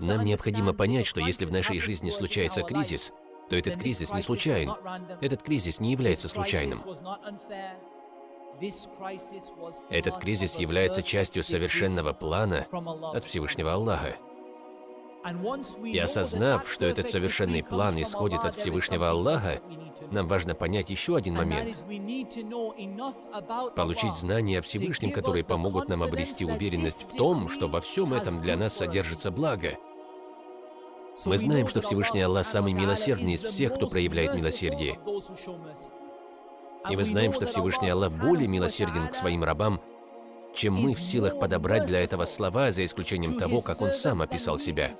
Нам необходимо понять, что если в нашей жизни случается кризис, то этот кризис не случайен. Этот кризис не является случайным. Этот кризис является частью совершенного плана от Всевышнего Аллаха. И осознав, что этот совершенный план исходит от Всевышнего Аллаха, нам важно понять еще один момент. Получить знания о Всевышнем, которые помогут нам обрести уверенность в том, что во всем этом для нас содержится благо. Мы знаем, что Всевышний Аллах самый милосердный из всех, кто проявляет милосердие. И мы знаем, что Всевышний Аллах более милосерден к своим рабам, чем мы в силах подобрать для этого слова, за исключением того, как Он сам описал себя.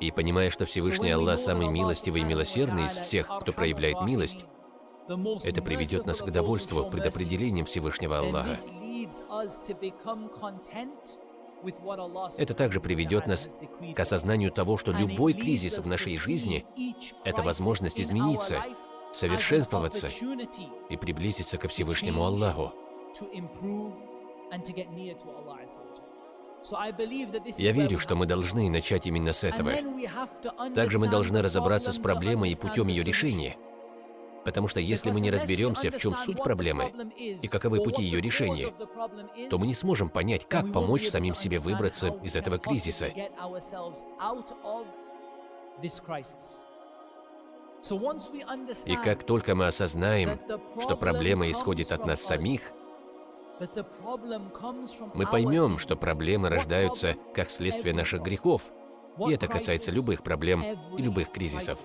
И понимая, что Всевышний Аллах самый милостивый и милосердный из всех, кто проявляет милость, это приведет нас к довольству предопределением Всевышнего Аллаха. Это также приведет нас к осознанию того, что любой кризис в нашей жизни – это возможность измениться, совершенствоваться и приблизиться ко Всевышнему Аллаху. Я верю, что мы должны начать именно с этого. Также мы должны разобраться с проблемой и путем ее решения. Потому что если мы не разберемся, в чем суть проблемы и каковы пути ее решения, то мы не сможем понять, как помочь самим себе выбраться из этого кризиса. И как только мы осознаем, что проблема исходит от нас самих, мы поймем, что проблемы рождаются как следствие наших грехов, и это касается любых проблем и любых кризисов.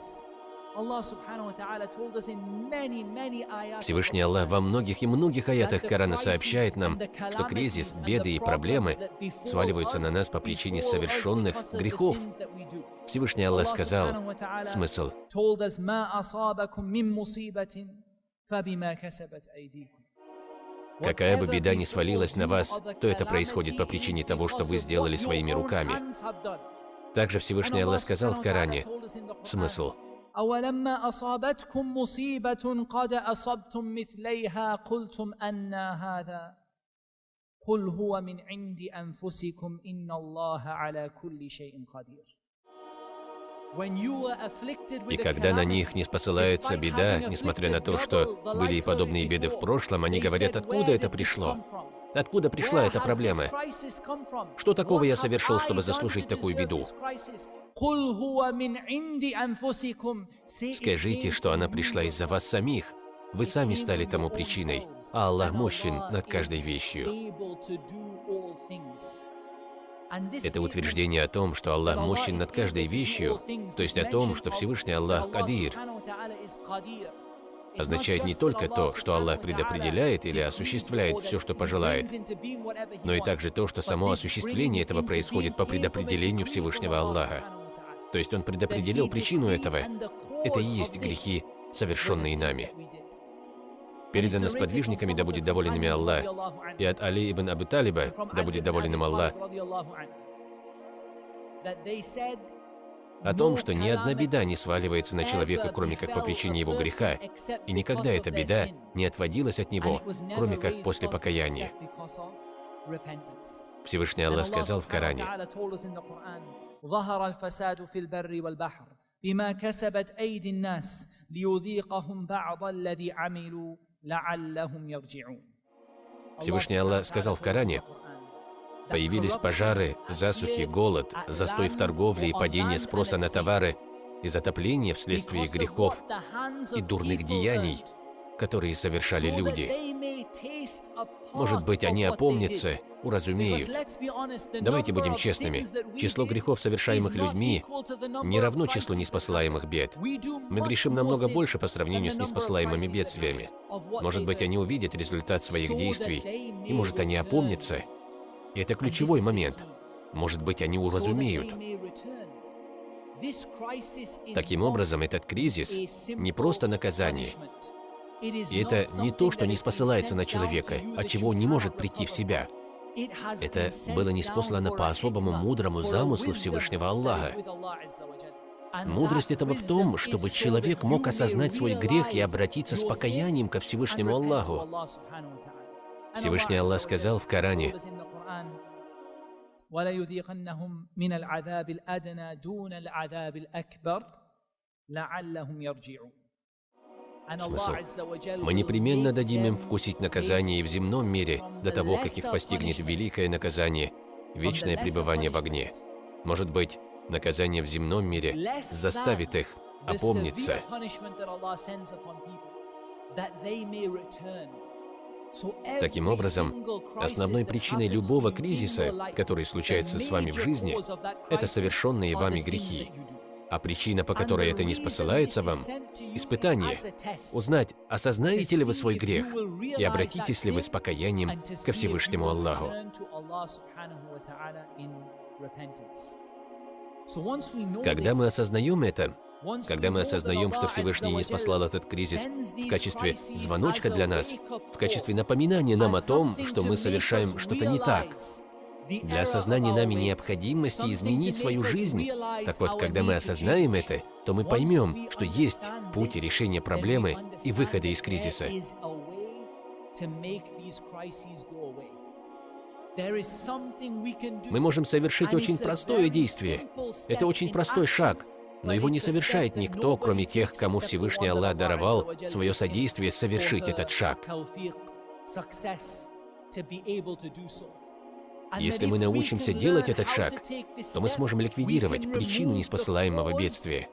Всевышний Аллах во многих и многих аятах Корана сообщает нам, что кризис, беды и проблемы сваливаются на нас по причине совершенных грехов. Всевышний Аллах сказал, смысл, Какая бы беда ни свалилась на вас, то это происходит по причине того, что вы сделали своими руками. Также Всевышний Аллах сказал в Коране, смысл, أولما أصابتكم مصيبة قد أصبتم مثليها قلتم أن هذا قل هو من عند أنفسكم إن الله على كل شيء قدير и когда на них не спосылается беда, несмотря на то, что были и подобные беды в прошлом, они говорят, откуда это пришло? Откуда пришла эта проблема? Что такого я совершил, чтобы заслужить такую беду? Скажите, что она пришла из-за вас самих. Вы сами стали тому причиной, а Аллах мощен над каждой вещью. Это утверждение о том, что Аллах мощен над каждой вещью, то есть о том, что Всевышний Аллах Кадир, означает не только то, что Аллах предопределяет или осуществляет все, что пожелает, но и также то, что само осуществление этого происходит по предопределению Всевышнего Аллаха. То есть Он предопределил причину этого. Это и есть грехи, совершенные нами Передано сподвижниками, да будет доволен ими Аллах, и от Али ибн Абу Талиба, да будет доволен им Аллах, о том, что ни одна беда не сваливается на человека, кроме как по причине его греха, и никогда эта беда не отводилась от него, кроме как после покаяния. Всевышний Аллах сказал в Коране, بما كسبت أيدي الناس ليذيقهم بعض الذي عملوا لعلهم يرجعون Всевышний Аллах сказал в Коране, Появились пожары, засухи, голод, застой в торговле и падение спроса на товары и затопление вследствие грехов и дурных деяний, которые совершали люди. Может быть, они опомнятся, уразумеют. Давайте будем честными. Число грехов, совершаемых людьми, не равно числу неспосылаемых бед. Мы грешим намного больше по сравнению с неспосылаемыми бедствиями. Может быть, они увидят результат своих действий, и может, они опомнятся, и это ключевой момент. Может быть, они уразумеют. Таким образом, этот кризис не просто наказание. И это не то, что не спосылается на человека, от чего он не может прийти в себя. Это было неспослано по особому мудрому замыслу Всевышнего Аллаха. Мудрость этого в том, чтобы человек мог осознать свой грех и обратиться с покаянием ко Всевышнему Аллаху. Всевышний Аллах сказал в Коране, وليذيقنهم من العذاب الأدنى دون العذاب الأكبر لعلهم يرجعون Смысл. Мы непременно дадим им вкусить наказание и в земном мире до того, как их постигнет великое наказание, вечное пребывание в огне. Может быть, наказание в земном мире заставит их опомниться. Таким образом, основной причиной любого кризиса, который случается с вами в жизни, это совершенные вами грехи. А причина, по которой это не спосылается вам – испытание. Узнать, осознаете ли вы свой грех и обратитесь ли вы с покаянием ко Всевышнему Аллаху. Когда мы осознаем это, когда мы осознаем, что Всевышний не спаслал этот кризис в качестве звоночка для нас, в качестве напоминания нам о том, что мы совершаем что-то не так, для осознания нами необходимости изменить свою жизнь. Так вот, когда мы осознаем это, то мы поймем, что есть путь решения проблемы и выхода из кризиса. Мы можем совершить очень простое действие. Это очень простой шаг, но его не совершает никто, кроме тех, кому Всевышний Аллах даровал свое содействие совершить этот шаг. Если мы научимся делать этот шаг, то мы сможем ликвидировать причину неспосылаемого бедствия.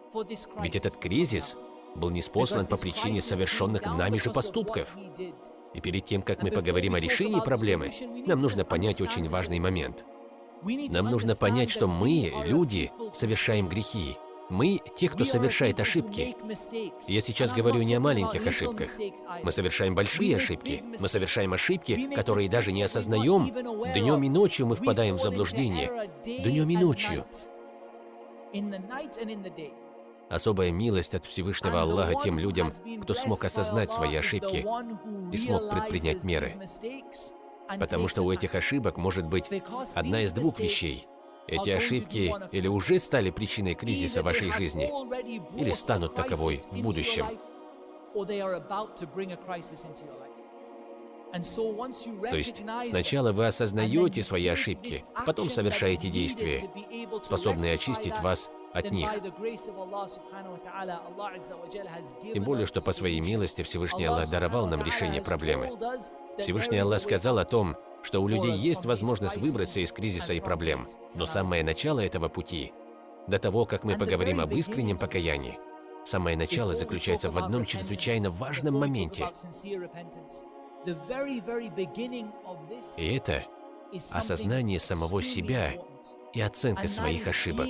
Ведь этот кризис был неспослан по причине совершенных нами же поступков. И перед тем, как мы поговорим о решении проблемы, нам нужно понять очень важный момент. Нам нужно понять, что мы, люди, совершаем грехи, мы – те, кто совершает ошибки. Я сейчас говорю не о маленьких ошибках. Мы совершаем большие ошибки. Мы совершаем ошибки, которые даже не осознаем. Днем и ночью мы впадаем в заблуждение. Днем и ночью. Особая милость от Всевышнего Аллаха тем людям, кто смог осознать свои ошибки и смог предпринять меры. Потому что у этих ошибок может быть одна из двух вещей – эти ошибки или уже стали причиной кризиса вашей жизни, или станут таковой в будущем. То есть сначала вы осознаете свои ошибки, потом совершаете действия, способные очистить вас от них. Тем более, что по своей милости Всевышний Аллах даровал нам решение проблемы. Всевышний Аллах сказал о том, что у людей есть возможность выбраться из кризиса и проблем. Но самое начало этого пути, до того, как мы поговорим об искреннем покаянии, самое начало заключается в одном чрезвычайно важном моменте. И это осознание самого себя и оценка своих ошибок.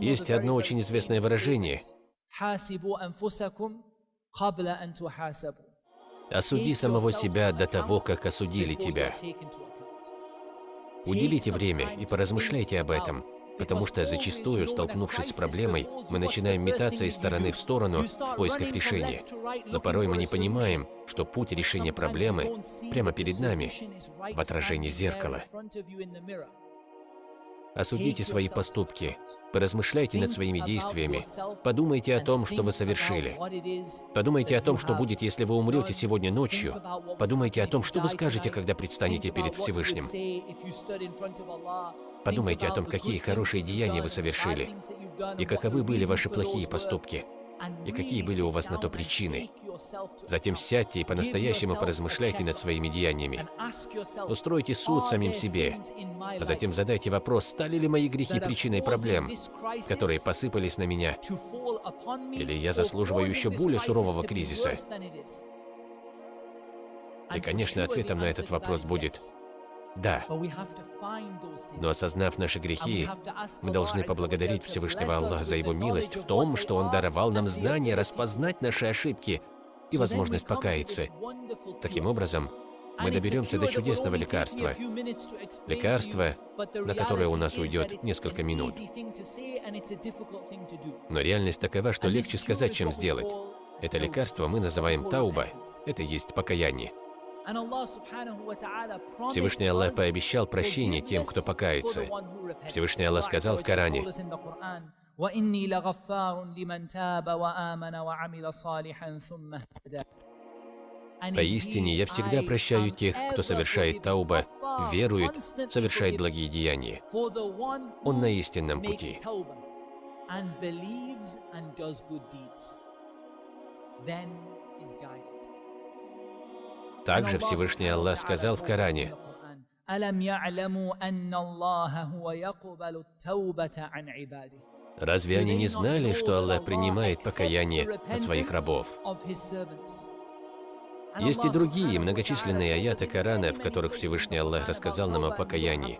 Есть одно очень известное выражение Осуди самого себя до того, как осудили тебя. Уделите время и поразмышляйте об этом, потому что зачастую, столкнувшись с проблемой, мы начинаем метаться из стороны в сторону в поисках решения. Но порой мы не понимаем, что путь решения проблемы прямо перед нами, в отражении зеркала. Осудите свои поступки, поразмышляйте над своими действиями, подумайте о том, что вы совершили. Подумайте о том, что будет, если вы умрете сегодня ночью. Подумайте о том, что вы скажете, когда предстанете перед Всевышним. Подумайте о том, какие хорошие деяния вы совершили, и каковы были ваши плохие поступки и какие были у вас на то причины. Затем сядьте и по-настоящему поразмышляйте над своими деяниями. Устройте суд самим себе, а затем задайте вопрос, стали ли мои грехи причиной проблем, которые посыпались на меня, или я заслуживаю еще более сурового кризиса. И, конечно, ответом на этот вопрос будет «да». Но осознав наши грехи, мы должны поблагодарить Всевышнего Аллаха за Его милость в том, что Он даровал нам знание распознать наши ошибки и возможность покаяться. Таким образом, мы доберемся до чудесного лекарства. Лекарство, на которое у нас уйдет несколько минут. Но реальность такова, что легче сказать, чем сделать. Это лекарство мы называем тауба. Это есть покаяние. Всевышний Аллах пообещал прощение тем, кто покается. Всевышний Аллах сказал в Коране, Поистине, я всегда прощаю тех, кто совершает тауба, верует, совершает благие деяния. Он на истинном пути. Также Всевышний Аллах сказал в Коране, Разве они не знали, что Аллах принимает покаяние от своих рабов? Есть и другие многочисленные аяты Корана, в которых Всевышний Аллах рассказал нам о покаянии.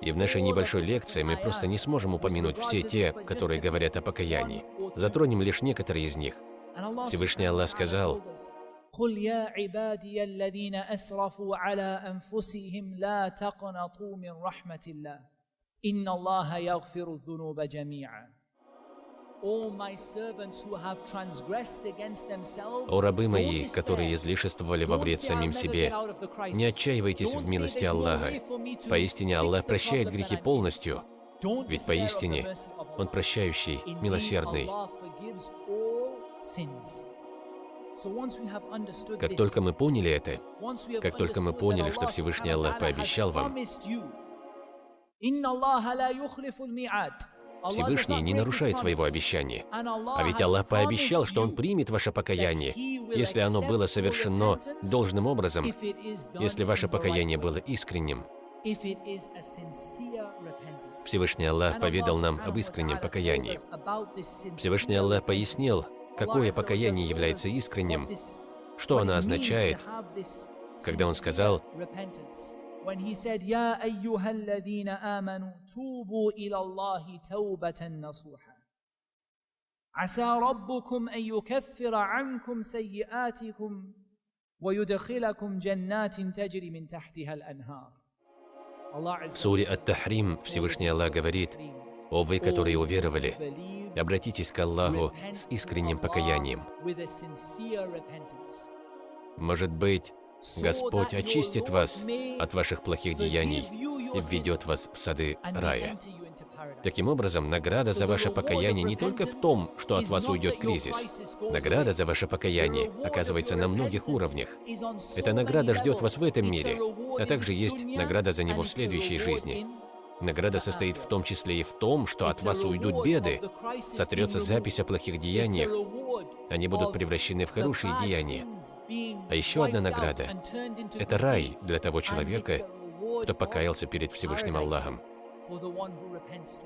И в нашей небольшой лекции мы просто не сможем упомянуть все те, которые говорят о покаянии. Затронем лишь некоторые из них. Всевышний Аллах сказал, قل يا عبادي الذين أسرفوا على أنفسهم لا تقنطوا من رحمة الله إن الله يغفر الذنوب جميعا о рабы мои, которые излишествовали во вред самим себе, не отчаивайтесь в милости Аллаха. Поистине Аллах прощает грехи полностью, ведь поистине Он прощающий, милосердный. Как только мы поняли это, как только мы поняли, что Всевышний Аллах пообещал вам, Всевышний не нарушает своего обещания. А ведь Аллах пообещал, что Он примет ваше покаяние, если оно было совершено должным образом, если ваше покаяние было искренним. Всевышний Аллах поведал нам об искреннем покаянии. Всевышний Аллах пояснил, какое покаяние является искренним, что оно означает, когда Он сказал, when he said, Ya ayyuhalladhina amanu tubu ila Allahi tawbatan nasuha. عسى ربكم أن يكفر عنكم سيئاتكم ويدخلكم جنات تجري من تحتها الأنهار. В суре Ат-Тахрим Всевышний Аллах говорит, «О вы, которые уверовали, обратитесь к Аллаху с искренним покаянием». Может быть, Господь очистит вас от ваших плохих деяний и введет вас в сады рая. Таким образом, награда за ваше покаяние не только в том, что от вас уйдет кризис. Награда за ваше покаяние оказывается на многих уровнях. Эта награда ждет вас в этом мире, а также есть награда за него в следующей жизни. Награда состоит в том числе и в том, что от вас уйдут беды, сотрется запись о плохих деяниях, они будут превращены в хорошие деяния. А еще одна награда – это рай для того человека, кто покаялся перед Всевышним Аллахом.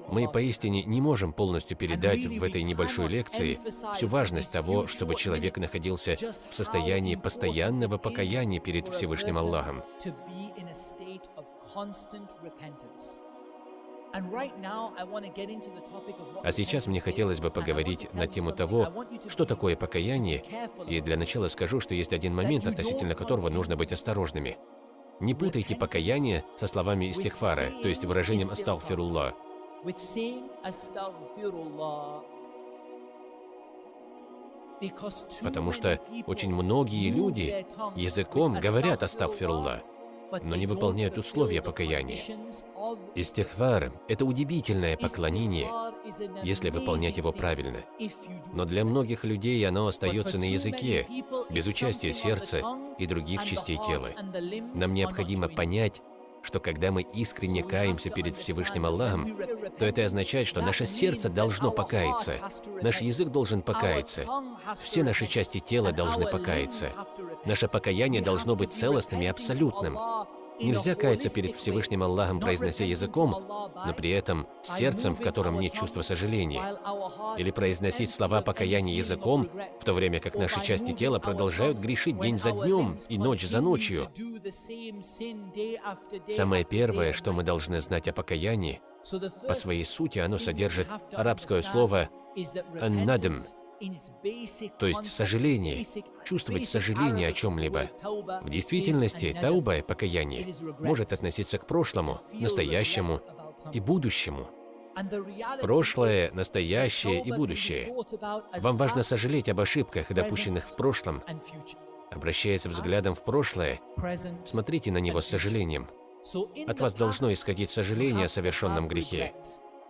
Мы поистине не можем полностью передать в этой небольшой лекции всю важность того, чтобы человек находился в состоянии постоянного покаяния перед Всевышним Аллахом. А сейчас мне хотелось бы поговорить на тему того, что такое покаяние, и для начала скажу, что есть один момент, относительно которого нужно быть осторожными. Не путайте покаяние со словами истихфара, то есть выражением «астагфируллах». Потому что очень многие люди языком говорят «астагфируллах», но не выполняют условия покаяния. Истихвар – это удивительное поклонение, если выполнять его правильно. Но для многих людей оно остается на языке, без участия сердца и других частей тела. Нам необходимо понять, что когда мы искренне каемся перед Всевышним Аллахом, то это означает, что наше сердце должно покаяться, наш язык должен покаяться, все наши части тела должны покаяться. Наше покаяние должно быть целостным и абсолютным. Нельзя каяться перед Всевышним Аллахом, произнося языком, но при этом сердцем, в котором нет чувства сожаления. Или произносить слова покаяния языком, в то время как наши части тела продолжают грешить день за днем и ночь за ночью. Самое первое, что мы должны знать о покаянии, по своей сути оно содержит арабское слово «аннадм», то есть сожаление, чувствовать сожаление о чем-либо. В действительности, тауба, покаяние, может относиться к прошлому, настоящему и будущему. Прошлое, настоящее и будущее. Вам важно сожалеть об ошибках, допущенных в прошлом. Обращаясь взглядом в прошлое, смотрите на него с сожалением. От вас должно исходить сожаление о совершенном грехе.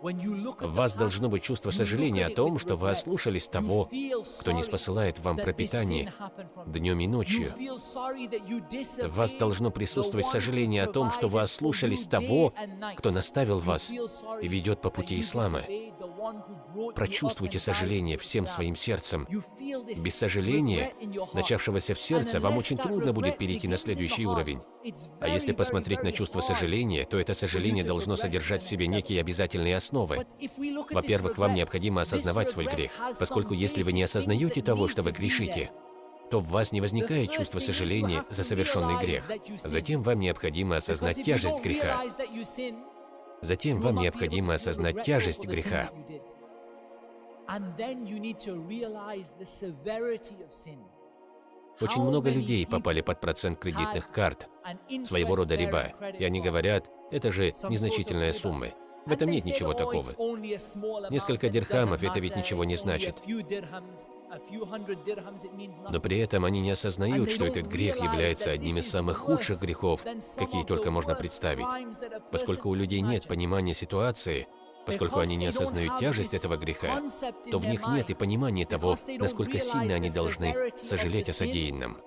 В вас должно быть чувство сожаления о том, что вы ослушались того, кто не спосылает вам пропитание днем и ночью. В вас должно присутствовать сожаление о том, что вы ослушались того, кто наставил вас и ведет по пути ислама. Прочувствуйте сожаление всем своим сердцем. Без сожаления, начавшегося в сердце, вам очень трудно будет перейти на следующий уровень. А если посмотреть на чувство сожаления, то это сожаление должно содержать в себе некие обязательные основы. Во-первых, вам необходимо осознавать свой грех, поскольку если вы не осознаете того, что вы грешите, то в вас не возникает чувство сожаления за совершенный грех. Затем вам необходимо осознать тяжесть греха. Затем вам необходимо осознать тяжесть греха. Очень много людей попали под процент кредитных карт, своего рода риба, и они говорят, это же незначительная сумма. В этом нет ничего такого. Несколько дирхамов – это ведь ничего не значит. Но при этом они не осознают, что этот грех является одним из самых худших грехов, какие только можно представить. Поскольку у людей нет понимания ситуации, поскольку они не осознают тяжесть этого греха, то в них нет и понимания того, насколько сильно они должны сожалеть о содеянном.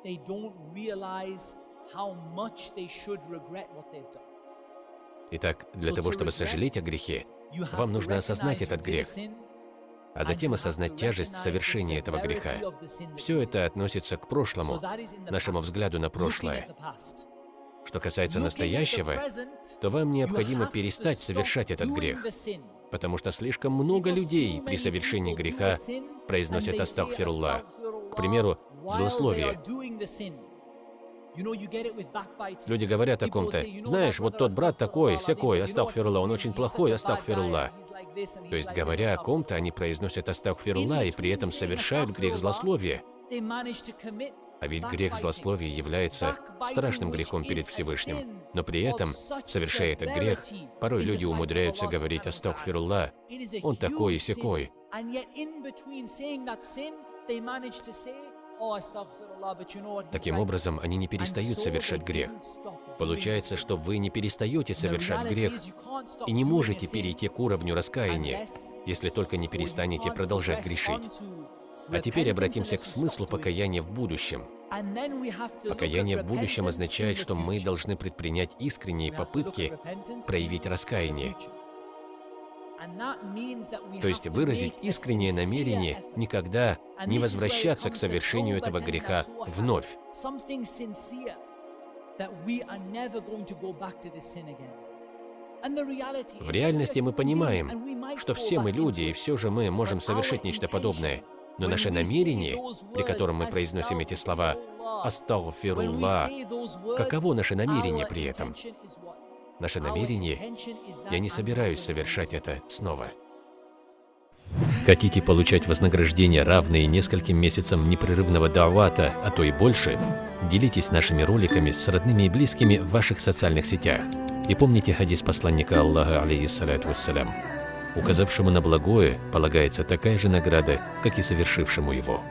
Итак, для того, чтобы сожалеть о грехе, вам нужно осознать этот грех, а затем осознать тяжесть совершения этого греха. Все это относится к прошлому, нашему взгляду на прошлое. Что касается настоящего, то вам необходимо перестать совершать этот грех, потому что слишком много людей при совершении греха произносят «Астагфируллах». К примеру, злословие. Люди говорят о ком-то, знаешь, вот тот брат такой, всякой, астагфирулла, он очень плохой, астагфирулла. То есть, говоря о ком-то, они произносят астагфирулла и при этом совершают грех злословия. А ведь грех злословия является страшным грехом перед Всевышним. Но при этом, совершая этот грех, порой люди умудряются говорить «Астагфирулла», «Он такой и сякой». Таким образом, они не перестают совершать грех. Получается, что вы не перестаете совершать грех и не можете перейти к уровню раскаяния, если только не перестанете продолжать грешить. А теперь обратимся к смыслу покаяния в будущем. Покаяние в будущем означает, что мы должны предпринять искренние попытки проявить раскаяние. То есть выразить искреннее намерение никогда не возвращаться к совершению этого греха вновь. В реальности мы понимаем, что все мы люди, и все же мы можем совершить нечто подобное. Но наше намерение, при котором мы произносим эти слова «Астагфируллах», каково наше намерение при этом? Наше намерение – я не собираюсь совершать это снова. Хотите получать вознаграждение, равные нескольким месяцам непрерывного давата, а то и больше? Делитесь нашими роликами с родными и близкими в ваших социальных сетях. И помните хадис посланника Аллаха, алейхиссалату вассалям. Указавшему на благое полагается такая же награда, как и совершившему его.